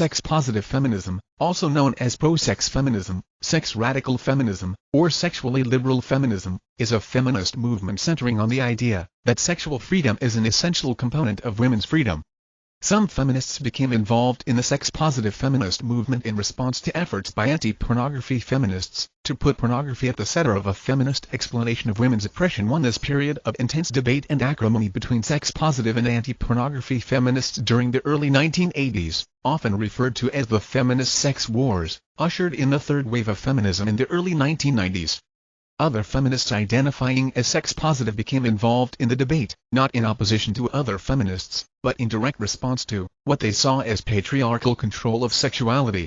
Sex-positive feminism, also known as pro-sex feminism, sex radical feminism, or sexually liberal feminism, is a feminist movement centering on the idea that sexual freedom is an essential component of women's freedom. Some feminists became involved in the sex-positive feminist movement in response to efforts by anti-pornography feminists to put pornography at the center of a feminist explanation of women's oppression won this period of intense debate and acrimony between sex-positive and anti-pornography feminists during the early 1980s, often referred to as the feminist sex wars, ushered in the third wave of feminism in the early 1990s. Other feminists identifying as sex-positive became involved in the debate, not in opposition to other feminists, but in direct response to what they saw as patriarchal control of sexuality.